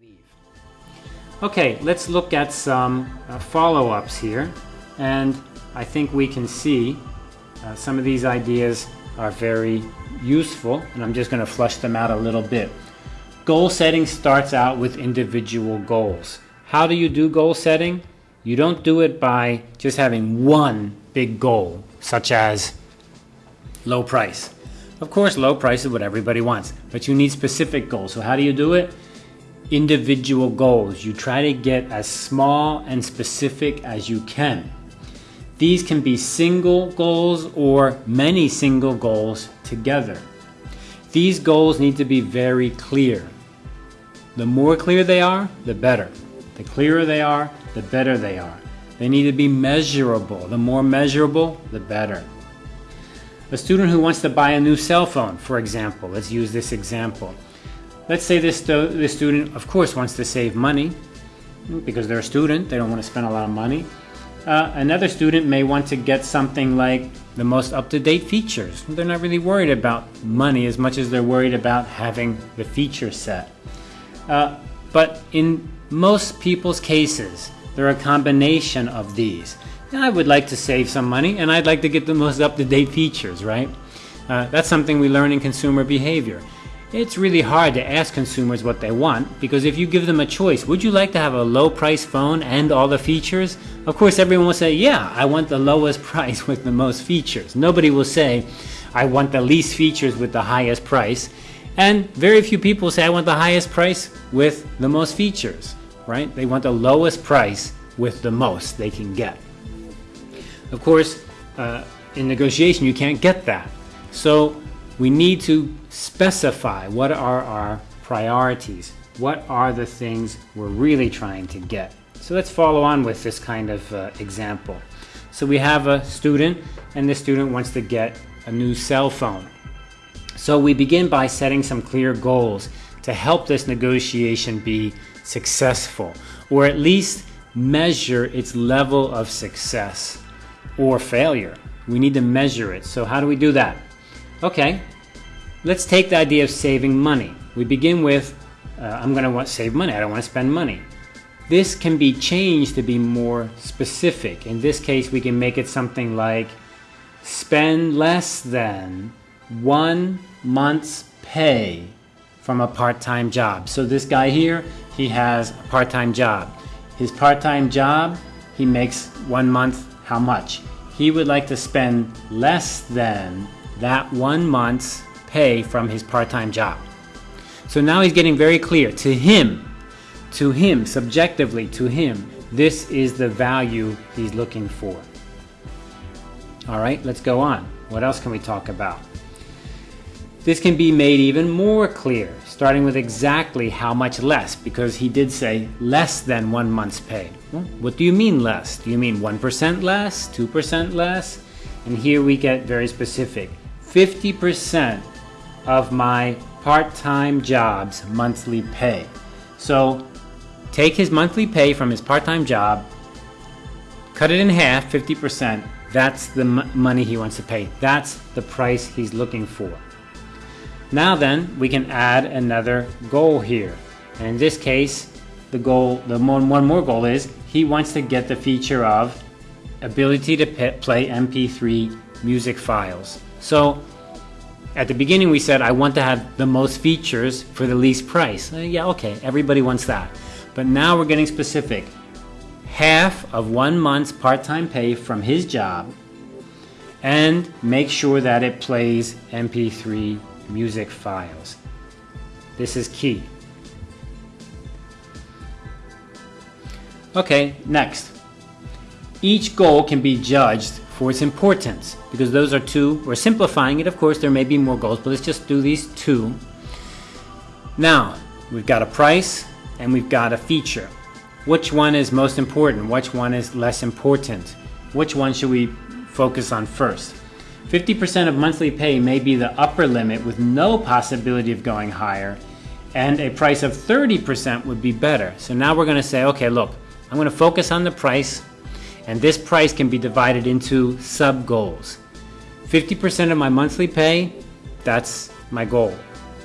leave. Okay, let's look at some uh, follow-ups here. And I think we can see uh, some of these ideas are very useful, and I'm just going to flush them out a little bit. Goal setting starts out with individual goals. How do you do goal setting? You don't do it by just having one big goal, such as low price. Of course, low price is what everybody wants, but you need specific goals. So how do you do it? Individual goals. You try to get as small and specific as you can. These can be single goals or many single goals together. These goals need to be very clear. The more clear they are, the better. The clearer they are, the better they are. They need to be measurable. The more measurable, the better. A student who wants to buy a new cell phone, for example, let's use this example. Let's say this, this student, of course, wants to save money because they're a student, they don't want to spend a lot of money. Uh, another student may want to get something like the most up-to-date features. They're not really worried about money as much as they're worried about having the feature set. Uh, but in most people's cases, they're a combination of these. I would like to save some money and I'd like to get the most up-to-date features, right? Uh, that's something we learn in consumer behavior. It's really hard to ask consumers what they want because if you give them a choice, would you like to have a low price phone and all the features? Of course, everyone will say, yeah, I want the lowest price with the most features. Nobody will say, I want the least features with the highest price. And very few people say, I want the highest price with the most features, right? They want the lowest price with the most they can get. Of course, uh, in negotiation, you can't get that. So we need to specify what are our priorities. What are the things we're really trying to get? So let's follow on with this kind of uh, example. So we have a student and the student wants to get a new cell phone. So we begin by setting some clear goals to help this negotiation be successful or at least measure its level of success or failure. We need to measure it. So how do we do that? Okay, let's take the idea of saving money. We begin with, uh, I'm going to save money. I don't want to spend money. This can be changed to be more specific. In this case, we can make it something like spend less than one month's pay from a part-time job. So this guy here, he has a part-time job. His part-time job, he makes one month how much? He would like to spend less than that one month's pay from his part-time job. So now he's getting very clear to him, to him, subjectively to him, this is the value he's looking for. All right, let's go on. What else can we talk about? This can be made even more clear, starting with exactly how much less, because he did say less than one month's pay. Well, what do you mean less? Do you mean 1% less, 2% less? And here we get very specific. 50% of my part-time job's monthly pay. So take his monthly pay from his part-time job, cut it in half, 50%, that's the money he wants to pay. That's the price he's looking for. Now then, we can add another goal here. And in this case, the goal, the one, one more goal is he wants to get the feature of ability to play MP3 music files. So at the beginning we said I want to have the most features for the least price. Uh, yeah, okay, everybody wants that. But now we're getting specific. Half of one month's part-time pay from his job and make sure that it plays MP3 music files. This is key. Okay, next. Each goal can be judged for its importance because those are two. We're simplifying it, of course, there may be more goals, but let's just do these two. Now, we've got a price and we've got a feature. Which one is most important? Which one is less important? Which one should we focus on first? 50% of monthly pay may be the upper limit with no possibility of going higher, and a price of 30% would be better. So now we're going to say, okay, look, I'm going to focus on the price, and this price can be divided into sub goals. 50% of my monthly pay, that's my goal.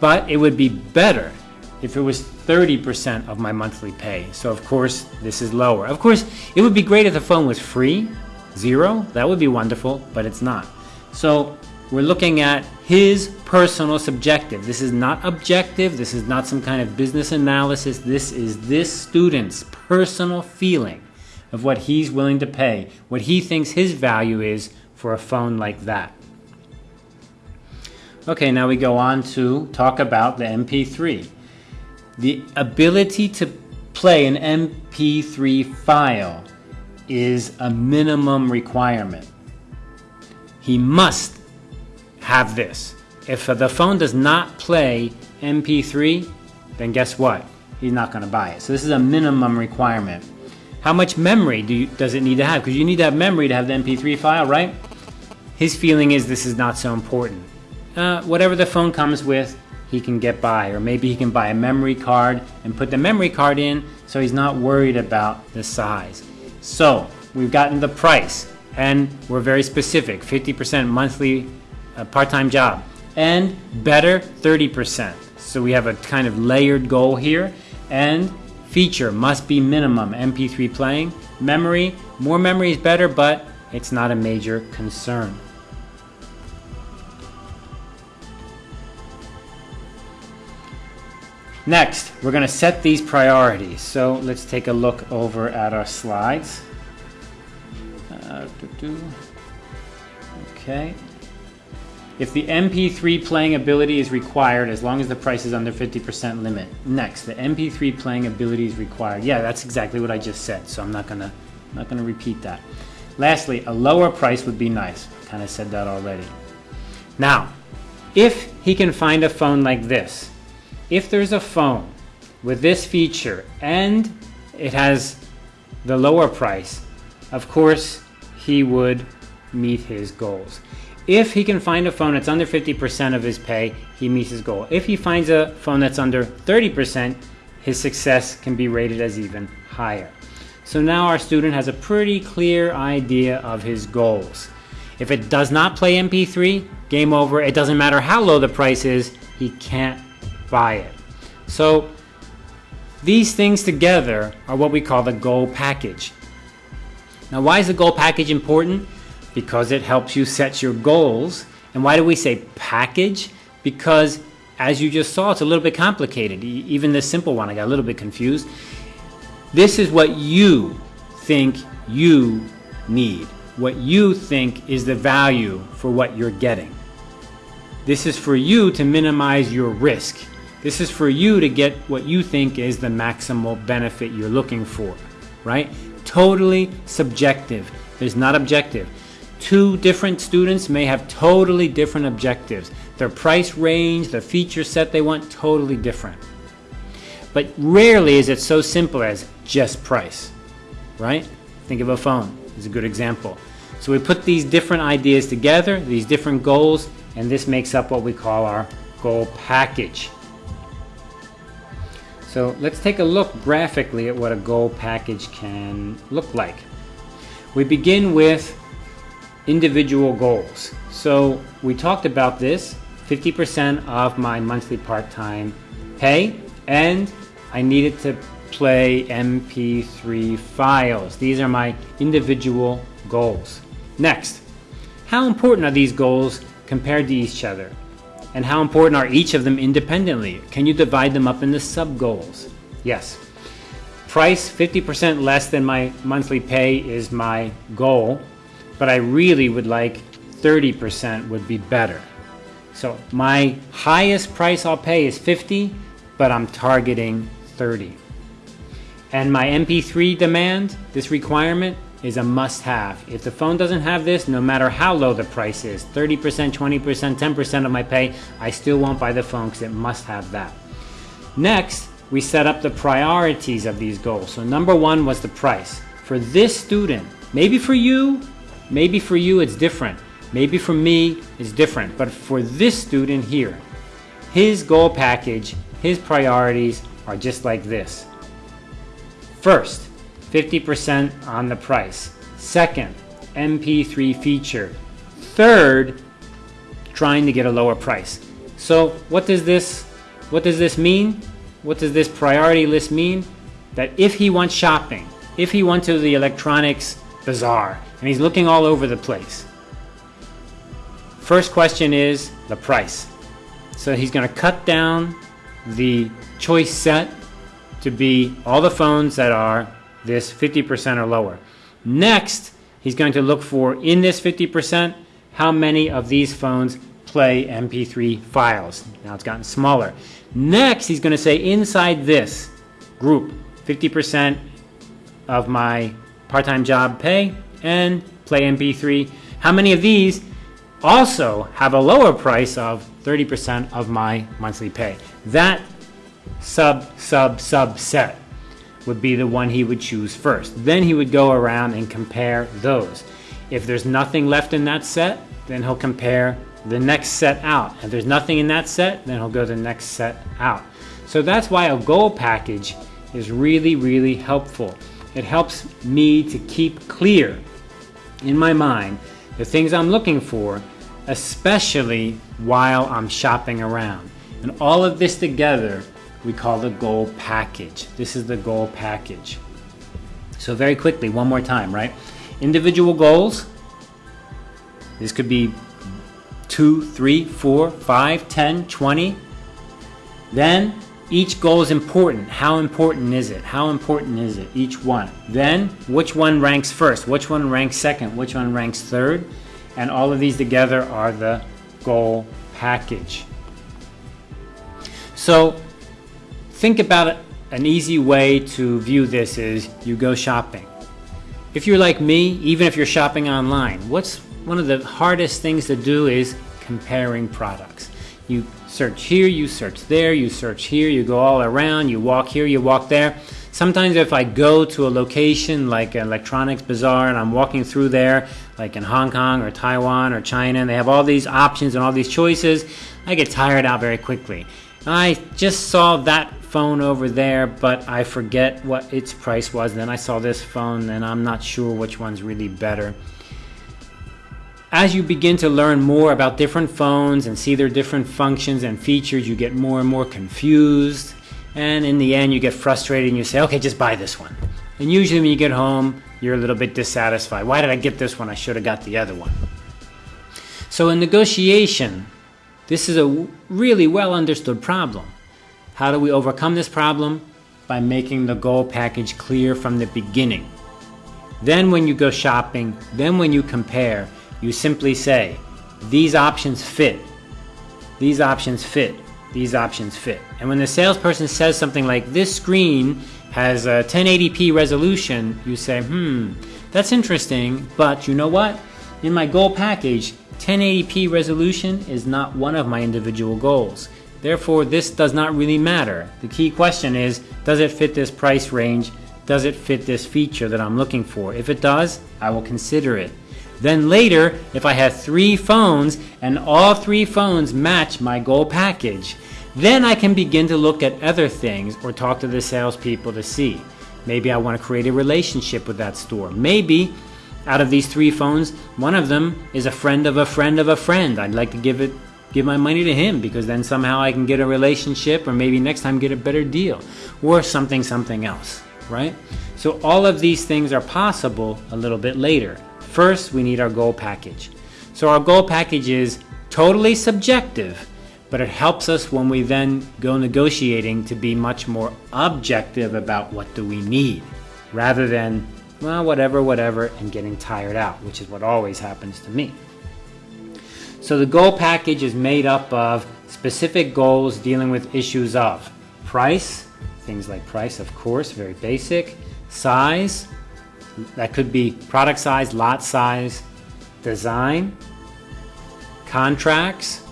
But it would be better if it was 30% of my monthly pay. So of course, this is lower. Of course, it would be great if the phone was free, zero, that would be wonderful, but it's not. So we're looking at his personal subjective. This is not objective, this is not some kind of business analysis, this is this student's personal feeling of what he's willing to pay, what he thinks his value is for a phone like that. Okay, now we go on to talk about the MP3. The ability to play an MP3 file is a minimum requirement. He must have this. If the phone does not play MP3, then guess what? He's not going to buy it. So this is a minimum requirement. How much memory do you, does it need to have? Because you need to have memory to have the MP3 file, right? His feeling is this is not so important uh, whatever the phone comes with, he can get by. Or maybe he can buy a memory card and put the memory card in so he's not worried about the size. So we've gotten the price and we're very specific 50% monthly uh, part time job and better 30%. So we have a kind of layered goal here and feature must be minimum MP3 playing. Memory, more memory is better, but it's not a major concern. Next, we're going to set these priorities. So let's take a look over at our slides. Uh, okay. If the MP3 playing ability is required, as long as the price is under 50% limit. Next, the MP3 playing ability is required. Yeah, that's exactly what I just said, so I'm not gonna, not gonna repeat that. Lastly, a lower price would be nice. Kind of said that already. Now, if he can find a phone like this, if there's a phone with this feature and it has the lower price, of course he would meet his goals. If he can find a phone that's under 50% of his pay, he meets his goal. If he finds a phone that's under 30%, his success can be rated as even higher. So now our student has a pretty clear idea of his goals. If it does not play MP3, game over. It doesn't matter how low the price is, he can't buy it. So these things together are what we call the goal package. Now why is the goal package important? Because it helps you set your goals. And why do we say package? Because as you just saw, it's a little bit complicated. Even this simple one, I got a little bit confused. This is what you think you need. What you think is the value for what you're getting. This is for you to minimize your risk. This is for you to get what you think is the maximal benefit you're looking for, right? Totally subjective. There's not objective. Two different students may have totally different objectives. Their price range, the feature set they want, totally different. But rarely is it so simple as just price, right? Think of a phone is a good example. So we put these different ideas together, these different goals, and this makes up what we call our goal package. So let's take a look graphically at what a goal package can look like. We begin with individual goals. So we talked about this, 50% of my monthly part-time pay, and I needed to play MP3 files. These are my individual goals. Next, how important are these goals compared to each other? And how important are each of them independently? Can you divide them up into sub-goals? Yes. Price 50% less than my monthly pay is my goal, but I really would like 30% would be better. So my highest price I'll pay is 50, but I'm targeting 30. And my MP3 demand, this requirement, is a must-have. If the phone doesn't have this, no matter how low the price is, 30%, 20%, 10% of my pay, I still won't buy the phone because it must have that. Next, we set up the priorities of these goals. So number one was the price. For this student, maybe for you, maybe for you it's different. Maybe for me it's different. But for this student here, his goal package, his priorities are just like this. First, 50% on the price. Second, MP3 feature. Third, trying to get a lower price. So what does this what does this mean? what does this priority list mean? That if he wants shopping, if he went to the electronics bazaar and he's looking all over the place, first question is the price. So he's going to cut down the choice set to be all the phones that are this 50% or lower. Next, he's going to look for in this 50% how many of these phones play MP3 files. Now it's gotten smaller. Next, he's going to say inside this group, 50% of my part-time job pay and play MP3. How many of these also have a lower price of 30% of my monthly pay? That sub, sub, subset would be the one he would choose first. Then he would go around and compare those. If there's nothing left in that set, then he'll compare the next set out. If there's nothing in that set, then he'll go the next set out. So that's why a goal package is really, really helpful. It helps me to keep clear in my mind the things I'm looking for, especially while I'm shopping around. And all of this together we call the goal package. This is the goal package. So very quickly, one more time, right? Individual goals. This could be two, three, four, five, ten, twenty. Then each goal is important. How important is it? How important is it? Each one. Then which one ranks first? Which one ranks second? Which one ranks third? And all of these together are the goal package. So think about it. An easy way to view this is you go shopping. If you're like me, even if you're shopping online, what's one of the hardest things to do is comparing products. You search here, you search there, you search here, you go all around, you walk here, you walk there. Sometimes if I go to a location like electronics bazaar and I'm walking through there, like in Hong Kong or Taiwan or China, and they have all these options and all these choices, I get tired out very quickly. I just saw that phone over there, but I forget what its price was. Then I saw this phone, and I'm not sure which one's really better. As you begin to learn more about different phones and see their different functions and features, you get more and more confused. And in the end, you get frustrated and you say, okay, just buy this one. And usually, when you get home, you're a little bit dissatisfied. Why did I get this one? I should have got the other one. So, in negotiation, this is a really well understood problem. How do we overcome this problem? By making the goal package clear from the beginning. Then, when you go shopping, then when you compare, you simply say, These options fit. These options fit. These options fit. And when the salesperson says something like, This screen has a 1080p resolution, you say, Hmm, that's interesting, but you know what? In my goal package, 1080p resolution is not one of my individual goals. Therefore, this does not really matter. The key question is, does it fit this price range? Does it fit this feature that I'm looking for? If it does, I will consider it. Then later, if I have three phones and all three phones match my goal package, then I can begin to look at other things or talk to the salespeople to see. Maybe I want to create a relationship with that store. Maybe out of these three phones, one of them is a friend of a friend of a friend. I'd like to give it give my money to him because then somehow I can get a relationship or maybe next time get a better deal or something something else, right? So all of these things are possible a little bit later. First, we need our goal package. So our goal package is totally subjective, but it helps us when we then go negotiating to be much more objective about what do we need rather than well, whatever, whatever, and getting tired out, which is what always happens to me. So the goal package is made up of specific goals dealing with issues of price, things like price, of course, very basic, size, that could be product size, lot size, design, contracts,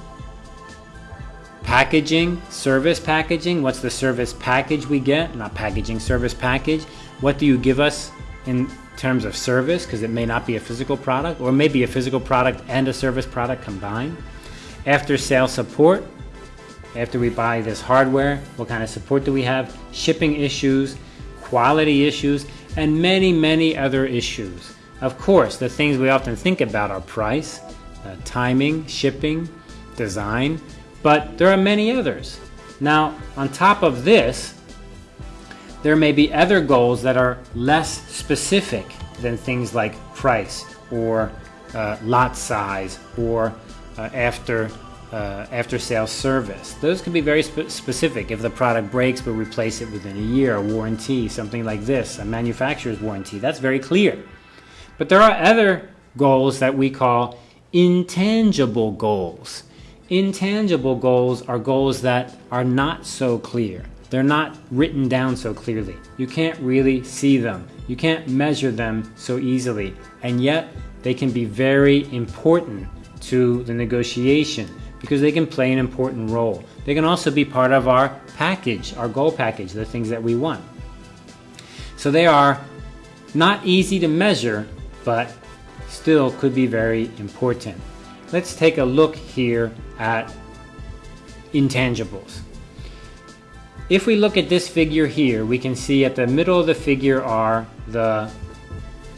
packaging, service packaging. What's the service package we get? Not packaging, service package. What do you give us in terms of service because it may not be a physical product or maybe a physical product and a service product combined. After sale support, after we buy this hardware, what kind of support do we have? Shipping issues, quality issues, and many, many other issues. Of course, the things we often think about are price, uh, timing, shipping, design, but there are many others. Now, on top of this, there may be other goals that are less specific than things like price or uh, lot size or uh, after uh, after sales service. Those can be very spe specific. If the product breaks, we'll replace it within a year, a warranty, something like this, a manufacturer's warranty. That's very clear. But there are other goals that we call intangible goals. Intangible goals are goals that are not so clear. They're not written down so clearly. You can't really see them. You can't measure them so easily. And yet, they can be very important to the negotiation because they can play an important role. They can also be part of our package, our goal package, the things that we want. So they are not easy to measure, but still could be very important. Let's take a look here at intangibles. If we look at this figure here, we can see at the middle of the figure are the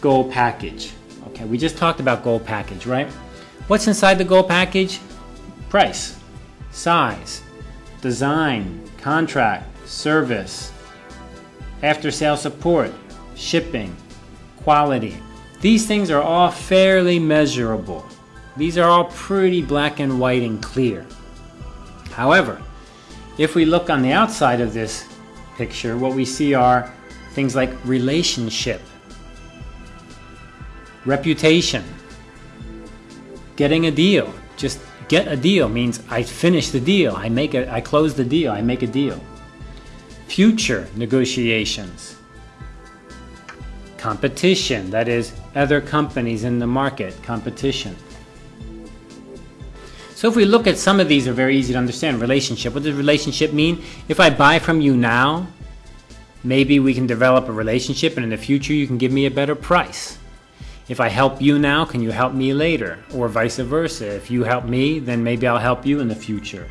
goal package. Okay, we just talked about goal package, right? What's inside the goal package? Price, size, design, contract, service, after sale support, shipping, quality. These things are all fairly measurable. These are all pretty black and white and clear. However, if we look on the outside of this picture, what we see are things like relationship, reputation, getting a deal. Just get a deal means I finish the deal, I make a, I close the deal, I make a deal. Future negotiations, competition, that is other companies in the market, competition. So if we look at some of these are very easy to understand. Relationship. What does relationship mean? If I buy from you now, maybe we can develop a relationship and in the future you can give me a better price. If I help you now, can you help me later? Or vice versa. If you help me, then maybe I'll help you in the future.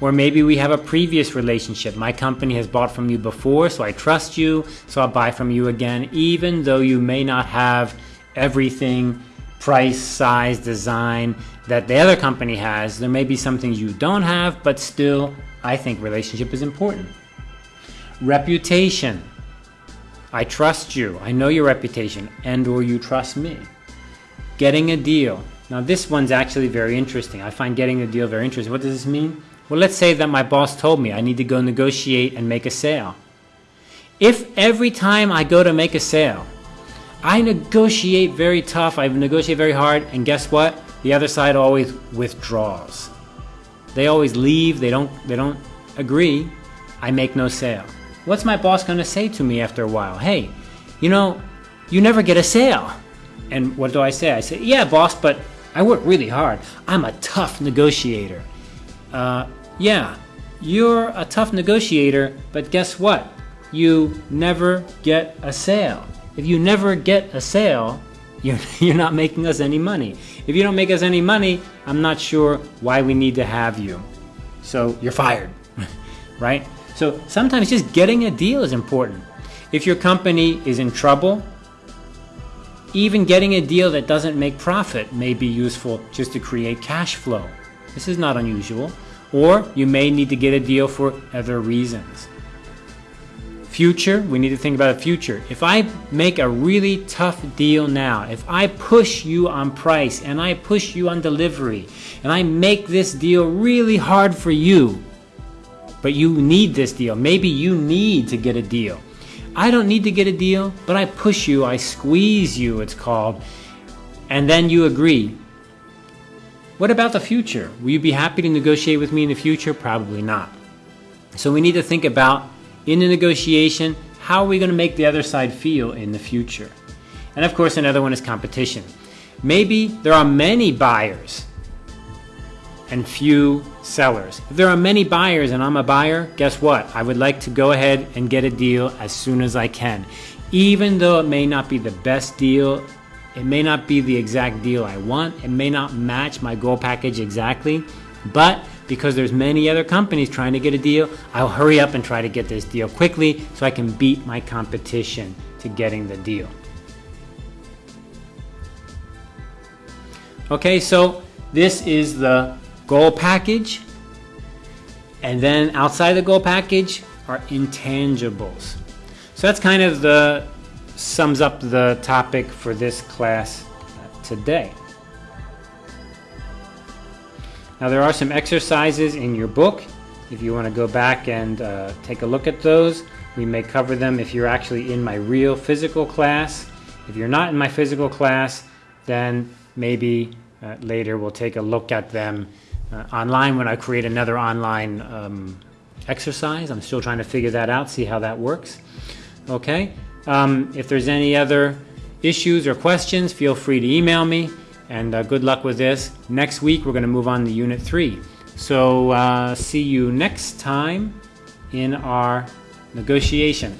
Or maybe we have a previous relationship. My company has bought from you before, so I trust you, so I'll buy from you again, even though you may not have everything price, size, design that the other company has. There may be some things you don't have, but still, I think relationship is important. Reputation. I trust you. I know your reputation, and or you trust me. Getting a deal. Now this one's actually very interesting. I find getting a deal very interesting. What does this mean? Well, let's say that my boss told me I need to go negotiate and make a sale. If every time I go to make a sale, I negotiate very tough, I negotiate very hard, and guess what? The other side always withdraws. They always leave, they don't they don't agree. I make no sale. What's my boss going to say to me after a while? Hey, you know, you never get a sale. And what do I say? I say, "Yeah, boss, but I work really hard. I'm a tough negotiator." Uh, yeah, you're a tough negotiator, but guess what? You never get a sale. If you never get a sale, you're, you're not making us any money. If you don't make us any money, I'm not sure why we need to have you. So you're fired, right? So sometimes just getting a deal is important. If your company is in trouble, even getting a deal that doesn't make profit may be useful just to create cash flow. This is not unusual. Or you may need to get a deal for other reasons. Future, we need to think about the future. If I make a really tough deal now, if I push you on price and I push you on delivery, and I make this deal really hard for you, but you need this deal. Maybe you need to get a deal. I don't need to get a deal, but I push you, I squeeze you, it's called, and then you agree. What about the future? Will you be happy to negotiate with me in the future? Probably not. So we need to think about in the negotiation, how are we going to make the other side feel in the future? And of course, another one is competition. Maybe there are many buyers and few sellers. If there are many buyers and I'm a buyer, guess what? I would like to go ahead and get a deal as soon as I can. Even though it may not be the best deal, it may not be the exact deal I want, it may not match my goal package exactly, but because there's many other companies trying to get a deal, I'll hurry up and try to get this deal quickly so I can beat my competition to getting the deal. Okay, so this is the goal package. And then outside the goal package are intangibles. So that's kind of the sums up the topic for this class uh, today. Now there are some exercises in your book. If you want to go back and uh, take a look at those, we may cover them if you're actually in my real physical class. If you're not in my physical class, then maybe uh, later we'll take a look at them uh, online when I create another online um, exercise. I'm still trying to figure that out, see how that works. Okay, um, if there's any other issues or questions, feel free to email me and uh, good luck with this. Next week we're going to move on to Unit 3. So uh, see you next time in our negotiation.